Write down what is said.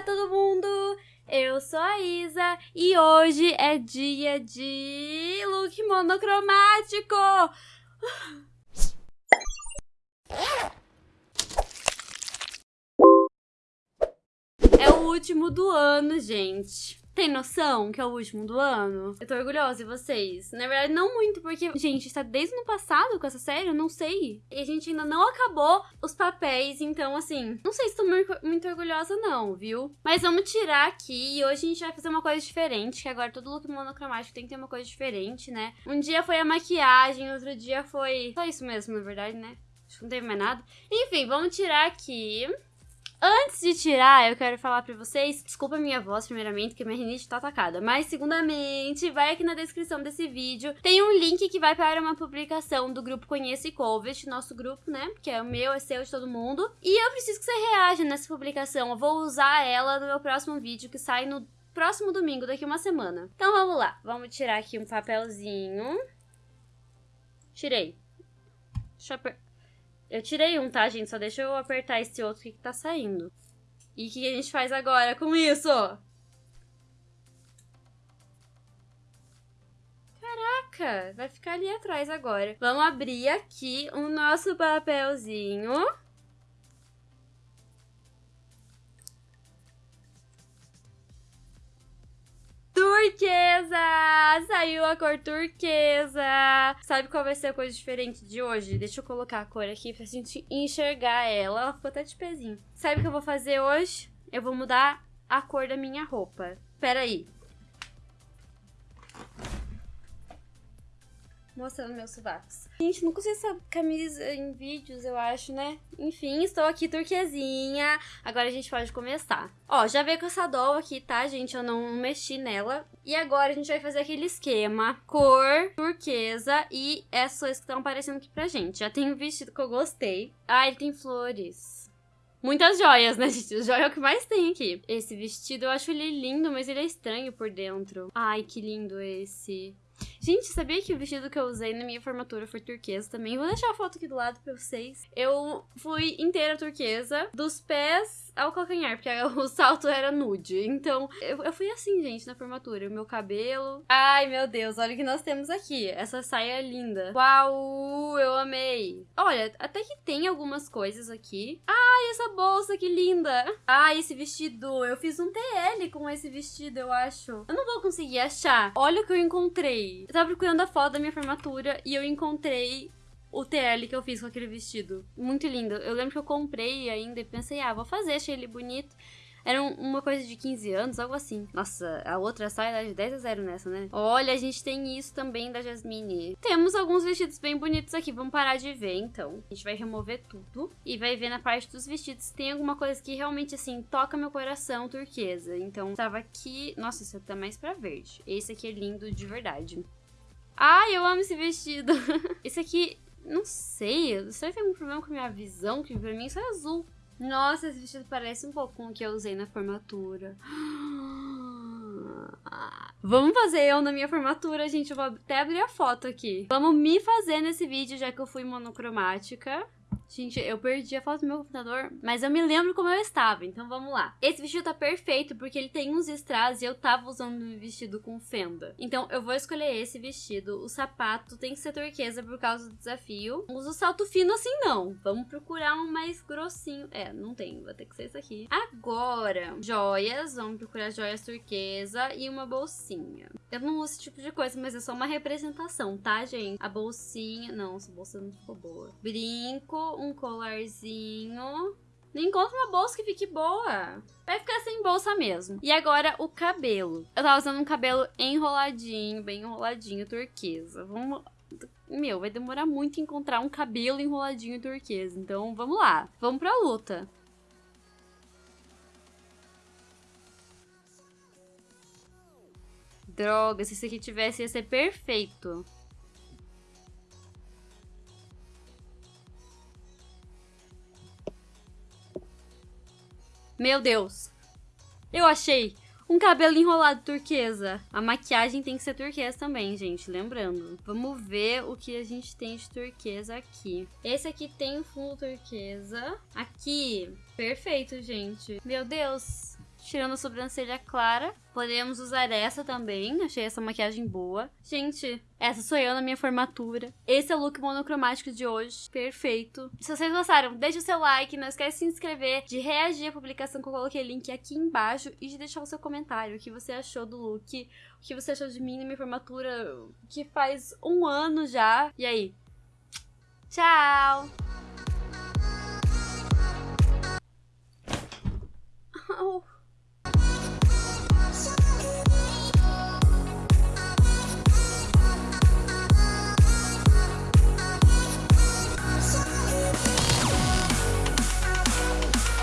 Olá, todo mundo! Eu sou a Isa e hoje é dia de look monocromático! É o último do ano, gente. Tem noção que é o último do ano? Eu tô orgulhosa de vocês. Na verdade, não muito, porque, gente, está desde o ano passado com essa série, eu não sei. E a gente ainda não acabou os papéis, então, assim, não sei se tô muito orgulhosa, não, viu? Mas vamos tirar aqui e hoje a gente vai fazer uma coisa diferente, que agora todo look monocromático tem que ter uma coisa diferente, né? Um dia foi a maquiagem, outro dia foi. Só isso mesmo, na verdade, né? Acho que não teve mais nada. Enfim, vamos tirar aqui. Antes de tirar, eu quero falar pra vocês, desculpa a minha voz primeiramente, que minha rinite tá atacada, mas segundamente, vai aqui na descrição desse vídeo, tem um link que vai para uma publicação do grupo Conhece Covid, nosso grupo, né, que é o meu, é seu, de todo mundo, e eu preciso que você reaja nessa publicação, eu vou usar ela no meu próximo vídeo, que sai no próximo domingo, daqui uma semana. Então vamos lá, vamos tirar aqui um papelzinho. Tirei. Deixa eu eu tirei um, tá, gente? Só deixa eu apertar esse outro que tá saindo. E o que a gente faz agora com isso? Caraca, vai ficar ali atrás agora. Vamos abrir aqui o nosso papelzinho. Turquesa! Saiu a cor turquesa! Sabe qual vai ser a coisa diferente de hoje? Deixa eu colocar a cor aqui pra gente enxergar ela. Ela ficou até de pezinho. Sabe o que eu vou fazer hoje? Eu vou mudar a cor da minha roupa. Pera mostrando meus sovacos. Gente, nunca usei essa camisa em vídeos, eu acho, né? Enfim, estou aqui turquesinha. Agora a gente pode começar. Ó, já veio com essa doll aqui, tá, gente? Eu não mexi nela. E agora a gente vai fazer aquele esquema. Cor, turquesa e essas que estão aparecendo aqui pra gente. Já tem um vestido que eu gostei. Ah, ele tem flores. Muitas joias, né, gente? O joia é o que mais tem aqui. Esse vestido, eu acho ele lindo, mas ele é estranho por dentro. Ai, que lindo esse. Gente, sabia que o vestido que eu usei na minha formatura foi turquesa também? Vou deixar a foto aqui do lado pra vocês. Eu fui inteira turquesa, dos pés ao calcanhar, porque o salto era nude. Então, eu, eu fui assim, gente, na formatura. O meu cabelo. Ai, meu Deus, olha o que nós temos aqui. Essa saia é linda. Uau, eu amei. Olha, até que tem algumas coisas aqui. Ai, essa bolsa, que linda. Ai, esse vestido. Eu fiz um TL com esse vestido, eu acho. Eu não vou conseguir achar. Olha o que eu encontrei. Eu tava procurando a foto da minha formatura e eu encontrei o TL que eu fiz com aquele vestido. Muito lindo. Eu lembro que eu comprei ainda e pensei, ah, vou fazer, achei ele bonito. Era uma coisa de 15 anos, algo assim. Nossa, a outra sai dá de 10 a 0 nessa, né? Olha, a gente tem isso também da Jasmine. Temos alguns vestidos bem bonitos aqui. Vamos parar de ver, então. A gente vai remover tudo e vai ver na parte dos vestidos se tem alguma coisa que realmente, assim, toca meu coração turquesa. Então, tava aqui... Nossa, esse tá mais pra verde. Esse aqui é lindo de verdade. Ai, eu amo esse vestido. esse aqui, não sei. Será que tem algum problema com a minha visão? Que pra mim isso é azul. Nossa, esse vestido parece um pouco com o que eu usei na formatura. Vamos fazer eu na minha formatura, gente. Eu vou até abrir a foto aqui. Vamos me fazer nesse vídeo, já que eu fui monocromática. Gente, eu perdi a foto do meu computador, mas eu me lembro como eu estava, então vamos lá. Esse vestido tá perfeito porque ele tem uns strass e eu tava usando um vestido com fenda. Então eu vou escolher esse vestido. O sapato tem que ser turquesa por causa do desafio. Não uso salto fino assim não. Vamos procurar um mais grossinho. É, não tem, vai ter que ser esse aqui. Agora, joias. Vamos procurar joias turquesa e uma bolsinha. Eu não uso esse tipo de coisa, mas é só uma representação, tá, gente? A bolsinha... Não, essa bolsa não ficou boa. Brinco, um colarzinho. Não encontro uma bolsa que fique boa. Vai ficar sem bolsa mesmo. E agora o cabelo. Eu tava usando um cabelo enroladinho, bem enroladinho, turquesa. Vamos... Meu, vai demorar muito encontrar um cabelo enroladinho turquesa. Então, vamos lá. Vamos pra luta. Droga, se esse aqui tivesse, ia ser perfeito. Meu Deus. Eu achei um cabelo enrolado turquesa. A maquiagem tem que ser turquesa também, gente, lembrando. Vamos ver o que a gente tem de turquesa aqui. Esse aqui tem fundo turquesa. Aqui, perfeito, gente. Meu Deus. Tirando a sobrancelha clara. Podemos usar essa também, achei essa maquiagem boa. Gente, essa sou eu na minha formatura. Esse é o look monocromático de hoje, perfeito. Se vocês gostaram, deixa o seu like, não esquece de se inscrever, de reagir à publicação que eu coloquei link aqui embaixo e de deixar o seu comentário, o que você achou do look, o que você achou de mim na minha formatura, que faz um ano já. E aí? Tchau! Oh.